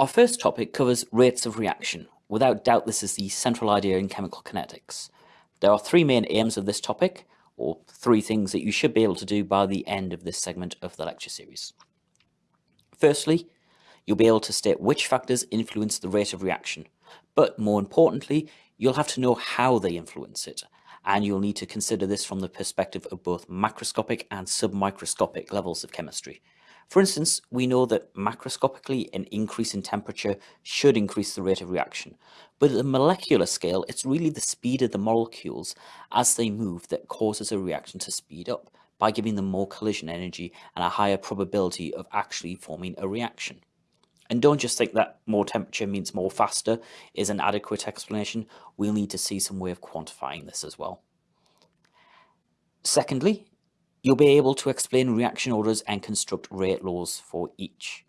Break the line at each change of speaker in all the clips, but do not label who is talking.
Our first topic covers rates of reaction. Without doubt, this is the central idea in chemical kinetics. There are three main aims of this topic, or three things that you should be able to do by the end of this segment of the lecture series. Firstly, you'll be able to state which factors influence the rate of reaction, but more importantly, you'll have to know how they influence it, and you'll need to consider this from the perspective of both macroscopic and submicroscopic levels of chemistry. For instance, we know that macroscopically an increase in temperature should increase the rate of reaction, but at the molecular scale, it's really the speed of the molecules as they move that causes a reaction to speed up by giving them more collision energy and a higher probability of actually forming a reaction. And don't just think that more temperature means more faster is an adequate explanation. We'll need to see some way of quantifying this as well. Secondly, You'll be able to explain reaction orders and construct rate laws for each.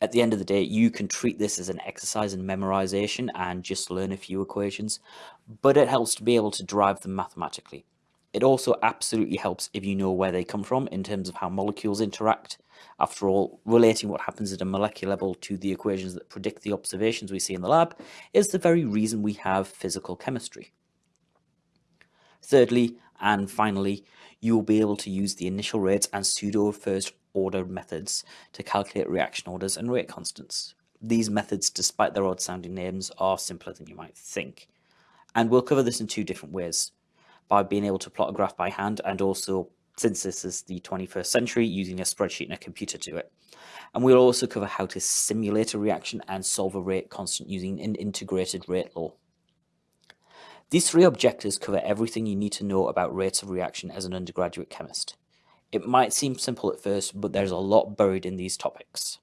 At the end of the day, you can treat this as an exercise in memorization and just learn a few equations, but it helps to be able to derive them mathematically. It also absolutely helps if you know where they come from in terms of how molecules interact. After all, relating what happens at a molecular level to the equations that predict the observations we see in the lab is the very reason we have physical chemistry. Thirdly, and finally, you will be able to use the initial rates and pseudo first order methods to calculate reaction orders and rate constants. These methods, despite their odd sounding names, are simpler than you might think. And we'll cover this in two different ways, by being able to plot a graph by hand and also, since this is the 21st century, using a spreadsheet and a computer to it. And we'll also cover how to simulate a reaction and solve a rate constant using an integrated rate law. These three objectives cover everything you need to know about rates of reaction as an undergraduate chemist. It might seem simple at first, but there's a lot buried in these topics.